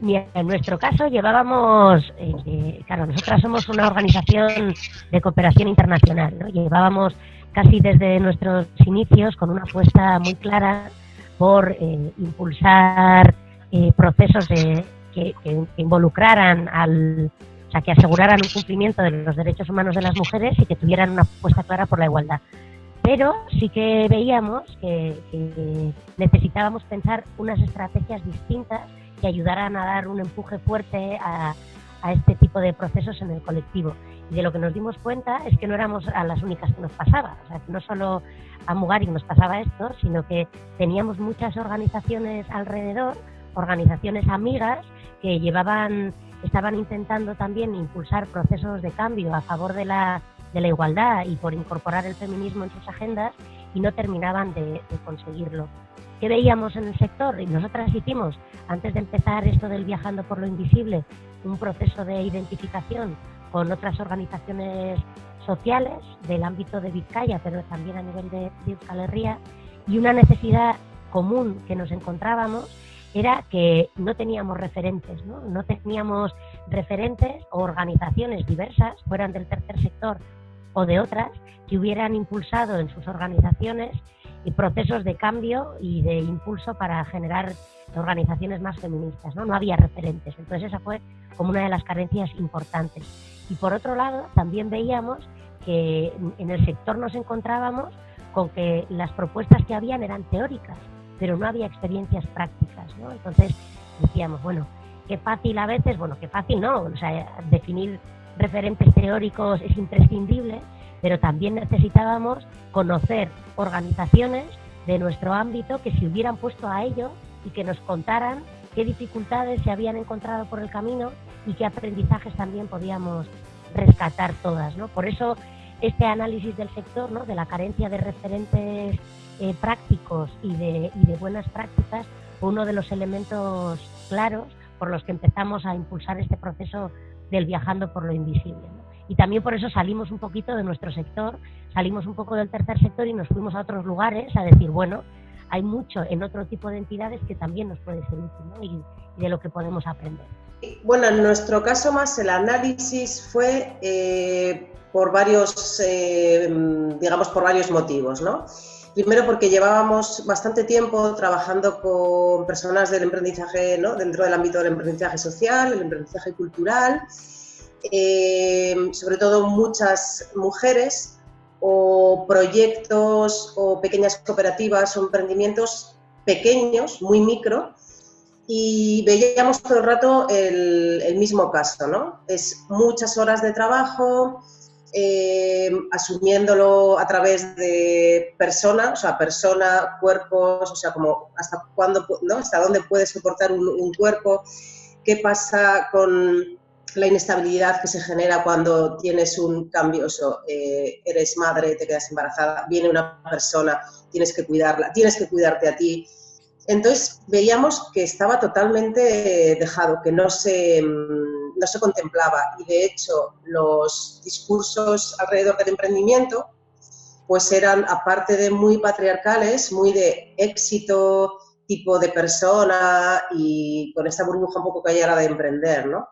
en nuestro caso llevábamos, eh, eh, claro, nosotras somos una organización de cooperación internacional, ¿no? Llevábamos casi desde nuestros inicios con una apuesta muy clara por eh, impulsar procesos de, que, involucraran al, o sea, que aseguraran un cumplimiento de los derechos humanos de las mujeres y que tuvieran una apuesta clara por la igualdad. Pero sí que veíamos que necesitábamos pensar unas estrategias distintas que ayudaran a dar un empuje fuerte a, este tipo de procesos en el colectivo. Y de lo que nos dimos cuenta es que no éramos a las únicas que nos pasaba. No solo a Mugari nos pasaba esto, sino que teníamos muchas organizaciones alrededor, organizaciones amigas, que llevaban, estaban intentando también impulsar procesos de cambio a favor de la, de la igualdad y por incorporar el feminismo en sus agendas y no terminaban de conseguirlo. ¿Qué veíamos en el sector? Y nosotras hicimos, antes de empezar esto del viajando por lo invisible, un proceso de identificación con otras organizaciones sociales del ámbito de Vizcaya, pero también a nivel de, Euskal Herria, y una necesidad común que nos encontrábamos era que no teníamos referentes, ¿no? no teníamos referentes o organizaciones diversas, fueran del tercer sector o de otras, que hubieran impulsado en sus organizaciones y procesos de cambio y de impulso para generar organizaciones más feministas. ¿no? no había referentes. Entonces esa fue como una de las carencias importantes. Y por otro lado, también veíamos que en el sector nos encontrábamos con que las propuestas que habían eran teóricas, pero no había experiencias prácticas. ¿no? Entonces decíamos, bueno, qué fácil a veces, bueno, qué fácil no, o sea, definir referentes teóricos es imprescindible, pero también necesitábamos conocer organizaciones de nuestro ámbito que se hubieran puesto a ello y que nos contaran qué dificultades se habían encontrado por el camino y qué aprendizajes también podíamos rescatar todas. ¿no? Por eso este análisis del sector, ¿no? de la carencia de referentes eh, prácticos y de, y de buenas prácticas, fue uno de los elementos claros por los que empezamos a impulsar este proceso del viajando por lo invisible y también por eso salimos un poquito de nuestro sector, salimos un poco del tercer sector y nos fuimos a otros lugares a decir, bueno, hay mucho en otro tipo de entidades que también nos puede ser útil y, de lo que podemos aprender. Bueno, en nuestro caso más el análisis fue eh, por varios, eh, digamos, por varios motivos, ¿no? Primero porque llevábamos bastante tiempo trabajando con personas del emprendizaje, ¿no? dentro del ámbito del emprendizaje social, el emprendizaje cultural, eh, sobre todo muchas mujeres o proyectos o pequeñas cooperativas o emprendimientos pequeños, muy micro, y veíamos todo el rato el, mismo caso, ¿no? Es muchas horas de trabajo, eh, asumiéndolo a través de personas, o sea, persona, cuerpos, o sea, como hasta cuándo, ¿no? Hasta dónde puede soportar un cuerpo, qué pasa con la inestabilidad que se genera cuando tienes un cambio, o eh, eres madre, te quedas embarazada, viene una persona, tienes que cuidarla, tienes que cuidarte a ti. Entonces veíamos que estaba totalmente dejado, que no se, mm, no se contemplaba y de hecho los discursos alrededor del emprendimiento pues eran, aparte de muy patriarcales, muy de éxito, tipo de persona y con esta burbuja un poco callada de emprender, ¿no?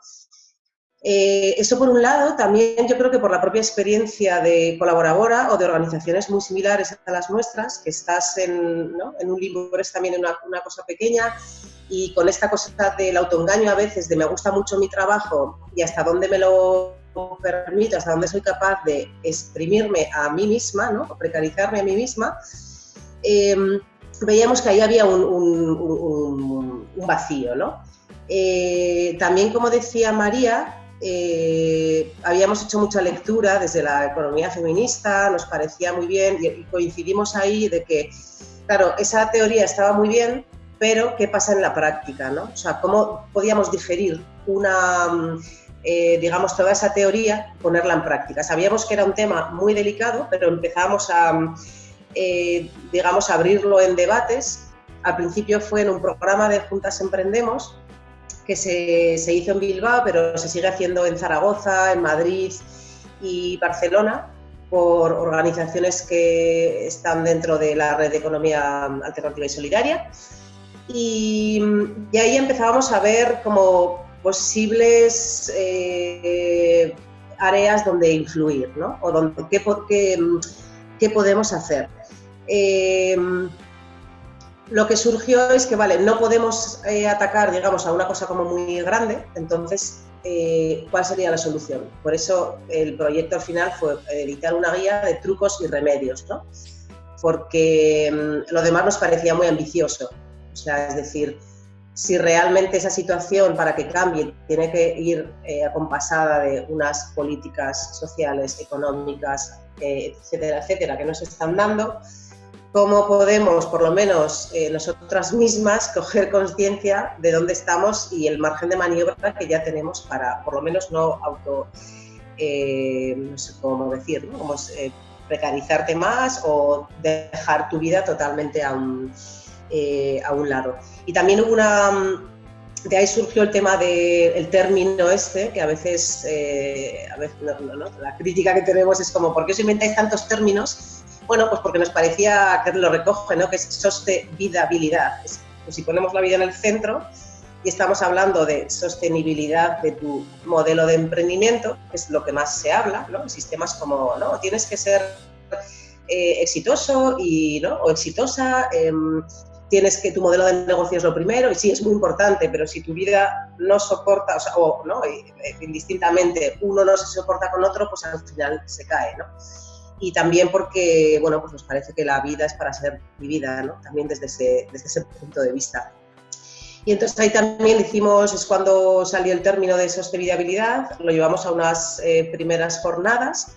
Eh, eso por un lado, también yo creo que por la propia experiencia de colaboradora o de organizaciones muy similares a las nuestras, que estás en, un libro, eres también una, cosa pequeña y con esta cosa del autoengaño a veces de me gusta mucho mi trabajo y hasta dónde me lo permito, hasta dónde soy capaz de exprimirme a mí misma, ¿no? o precarizarme a mí misma, em, veíamos que ahí había un, un, vacío. ¿no? Eh, también, como decía María, eh, habíamos hecho mucha lectura desde la economía feminista, nos parecía muy bien y, coincidimos ahí de que, claro, esa teoría estaba muy bien, pero ¿qué pasa en la práctica? ¿no? O sea, ¿cómo podíamos digerir una, mm, eh, digamos, toda esa teoría, ponerla en práctica? Sabíamos que era un tema muy delicado, pero empezamos a, mm, eh, digamos, abrirlo en debates. Al principio fue en un programa de Juntas Emprendemos, que se, hizo en Bilbao, pero se sigue haciendo en Zaragoza, en Madrid y Barcelona por organizaciones que están dentro de la red de economía alternativa y solidaria. Y, ahí empezábamos a ver como posibles eh, áreas donde influir, ¿no? O donde, qué, qué, qué podemos hacer. Eh, lo que surgió es que, vale, no podemos eh, atacar, digamos, a una cosa como muy grande, entonces, eh, ¿cuál sería la solución? Por eso el proyecto al final fue editar una guía de trucos y remedios, ¿no? Porque mm, lo demás nos parecía muy ambicioso. O sea, es decir, si realmente esa situación para que cambie tiene que ir eh, acompasada de unas políticas sociales, económicas, etcétera, etcétera, que nos están dando, cómo podemos, por lo menos eh, nosotras mismas, coger conciencia de dónde estamos y el margen de maniobra que ya tenemos para, por lo menos, no auto, eh, no sé cómo decir, ¿no? Como, eh, precarizarte más o dejar tu vida totalmente a un, un lado. Y también hubo una... De ahí surgió el tema del término este, que a veces, a veces la crítica que tenemos es como, ¿por qué os inventáis tantos términos bueno, pues porque nos parecía que lo recoge, ¿no? que es sostenibilidad. pues si ponemos la vida en el centro y estamos hablando de sostenibilidad de tu modelo de emprendimiento, que es lo que más se habla, ¿no? sistemas como, ¿no? Tienes que ser eh, exitoso y, ¿no? o exitosa, em, tienes que tu modelo de negocio es lo primero y sí es muy importante, pero si tu vida no soporta, o, sea, o ¿no? Eh, indistintamente uno no se soporta con otro, pues al final se cae, ¿no? Y también porque, bueno, pues nos parece que la vida es para ser vivida, ¿no? También desde ese, desde ese punto de vista. Y entonces ahí también hicimos, es cuando salió el término de sostenibilidad, lo llevamos a unas eh, primeras jornadas,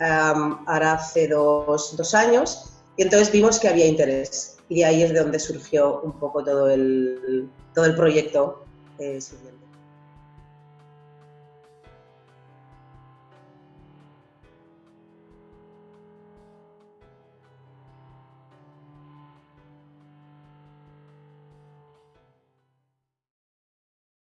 ahora hace dos, dos, años, y entonces vimos que había interés. Y ahí es de donde surgió un poco todo el, todo el proyecto eh.